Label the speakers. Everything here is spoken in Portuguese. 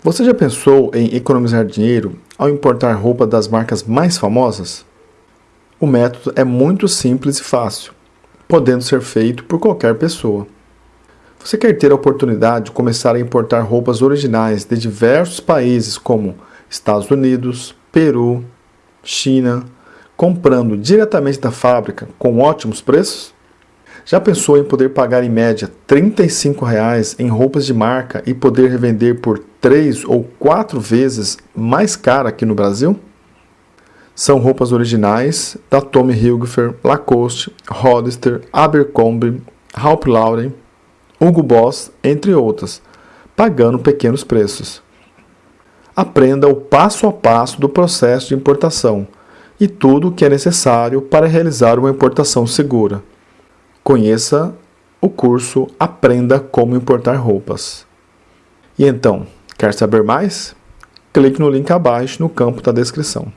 Speaker 1: Você já pensou em economizar dinheiro ao importar roupa das marcas mais famosas? O método é muito simples e fácil, podendo ser feito por qualquer pessoa. Você quer ter a oportunidade de começar a importar roupas originais de diversos países como Estados Unidos, Peru, China, comprando diretamente da fábrica com ótimos preços? Já pensou em poder pagar em média 35 reais em roupas de marca e poder revender por 3 ou 4 vezes mais cara aqui no Brasil? São roupas originais da Tommy Hilfiger, Lacoste, Hollister, Abercrombie, Ralph Lauren, Hugo Boss, entre outras, pagando pequenos preços. Aprenda o passo a passo do processo de importação e tudo o que é necessário para realizar uma importação segura. Conheça o curso Aprenda como importar roupas. E então, quer saber mais? Clique no link abaixo no campo da descrição.